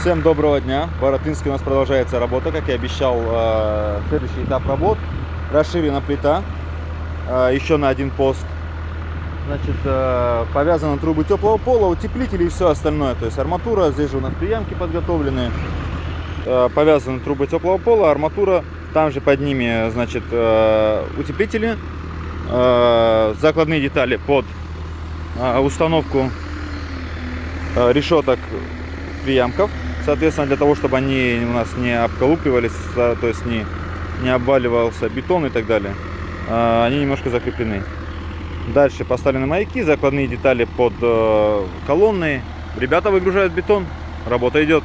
Всем доброго дня. В Боротынске у нас продолжается работа, как я обещал. э, Следующий этап работ. Расширена плита э, еще на один пост. Значит, э, повязаны трубы теплого пола, утеплители и все остальное. То есть арматура, здесь же у нас приемки подготовлены. Повязаны трубы теплого пола, арматура. Там же под ними, значит, утеплители. Закладные детали под установку решеток приямков. Соответственно, для того, чтобы они у нас не обколупливались, то есть не, не обваливался бетон и так далее, а, они немножко закреплены. Дальше поставлены маяки, закладные детали под э, колонны. Ребята выгружают бетон, работа идет.